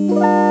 Música